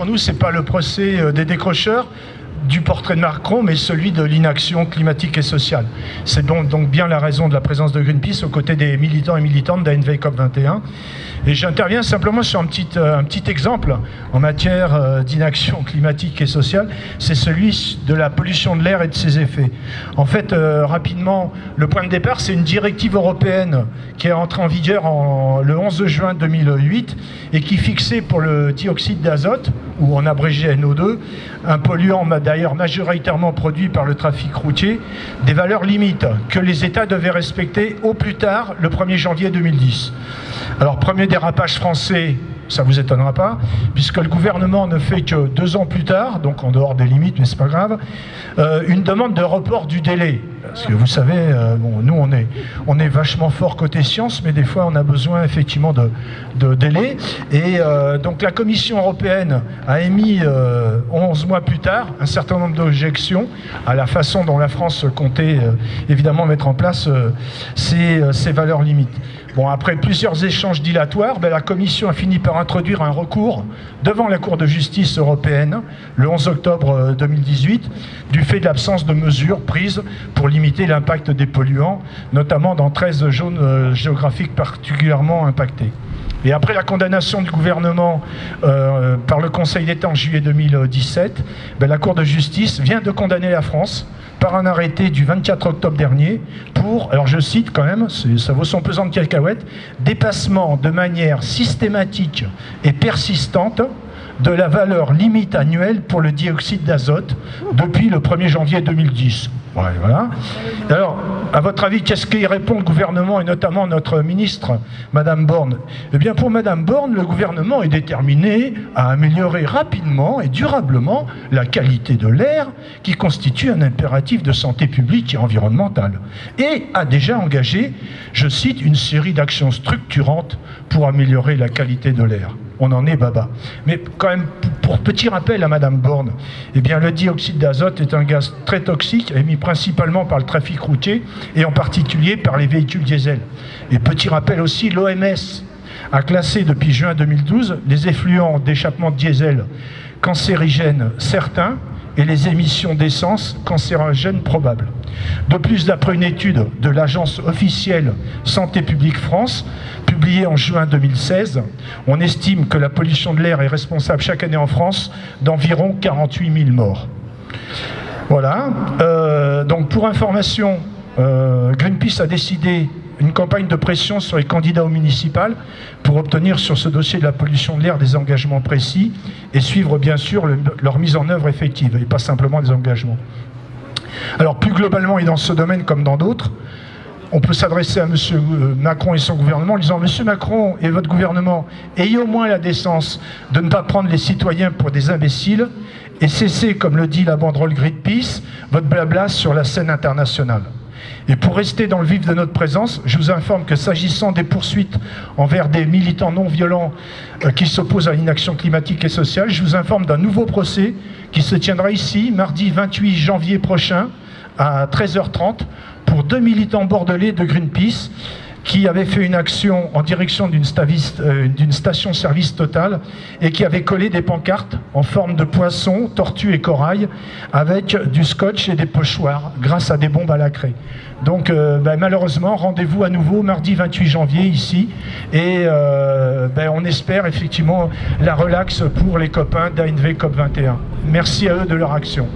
pour nous, c'est pas le procès euh, des décrocheurs, du portrait de Macron, mais celui de l'inaction climatique et sociale. C'est donc, bien la raison de la présence de Greenpeace aux côtés des militants et militantes d'ANV COP21. Et j'interviens simplement sur un petit, euh, exemple en matière euh, d'inaction climatique et sociale, c'est celui de la pollution de l'air et de ses effets. En fait, rapidement, le point de départ, c'est une directive européenne qui est entrée en vigueur en, le 11 juin 2008 et qui fixait pour le dioxyde d'azote, ou en abrégé NO2, un polluant d'ailleurs majoritairement produit par le trafic routier, des valeurs limites que les États devaient respecter au plus tard le 1er janvier 2010. Alors, premier dérapage français, ça vous étonnera pas, puisque le gouvernement ne fait que deux ans plus tard, donc en dehors des limites, mais c'est pas grave, euh, une demande de report du délai. Parce que vous savez, euh, bon, nous on est, on est vachement fort côté science, mais des fois on a besoin effectivement de, de délai. Et euh, donc la Commission européenne a émis 11 mois plus tard un certain nombre d'objections à la façon dont la France comptait évidemment mettre en place ces valeurs limites. Après plusieurs échanges dilatoires, ben, la Commission a fini par introduire un recours devant la Cour de justice européenne le 11 octobre 2018 euh, du fait de l'absence de mesures prises pour limiter l'impact des polluants, notamment dans 13 zones euh, géographiques particulièrement impactées. Et après la condamnation du gouvernement euh, par le Conseil d'État en juillet 2017, ben, la Cour de justice vient de condamner la France par un arrêté du 24 octobre dernier pour, alors je cite quand même, ça vaut son pesant de cacahuètes, dépassement de manière systématique et persistante de la valeur limite annuelle pour le dioxyde d'azote depuis le 1er janvier 2010. voilà. Alors, à votre avis, qu'est-ce qu'il répond le gouvernement et notamment notre ministre, Madame Borne? Eh bien, pour Madame Borne, le gouvernement est déterminé à améliorer rapidement et durablement la qualité de l'air qui constitue un impératif de santé publique et environnementale et a déjà engagé, je cite, une série d'actions structurantes pour améliorer la qualité de l'air on en est baba. Mais quand même, pour petit rappel à Madame Borne, eh le dioxyde d'azote est un gaz très toxique, émis principalement par le trafic routier et en particulier par les véhicules diesel. Et petit rappel aussi, l'OMS a classé depuis juin 2012 les effluents d'échappement diesel cancérigènes certains et les émissions d'essence cancérogènes probables. De plus, d'après une étude de l'agence officielle Santé publique France, publiée en juin 2016, on estime que la pollution de l'air est responsable chaque année en France d'environ 48 000 morts. Voilà. Euh, donc pour information, euh, Greenpeace a décidé une campagne de pression sur les candidats aux municipales pour obtenir sur ce dossier de la pollution de l'air des engagements précis et suivre bien sûr leur mise en œuvre effective et pas simplement des engagements. Alors plus globalement et dans ce domaine comme dans d'autres, on peut s'adresser à M. Euh, Macron et son gouvernement en disant « Monsieur Macron et votre gouvernement, ayez au moins la décence de ne pas prendre les citoyens pour des imbéciles et cessez, comme le dit la banderole Greenpeace, votre blabla sur la scène internationale. » Et pour rester dans le vif de notre présence, je vous informe que s'agissant des poursuites envers des militants non violents euh, qui s'opposent à l'inaction climatique et sociale, je vous informe d'un nouveau procès qui se tiendra ici, mardi 28 janvier prochain, à 13h30, pour deux militants bordelais de Greenpeace qui avaient fait une action en direction d'une euh, station-service totale et qui avaient collé des pancartes en forme de poissons, tortues et corail avec du scotch et des pochoirs grâce à des bombes à la craie. Donc euh, ben, malheureusement, rendez-vous à nouveau mardi 28 janvier ici et euh, ben, on espère effectivement la relaxe pour les copains d'ANV COP21. Merci à eux de leur action.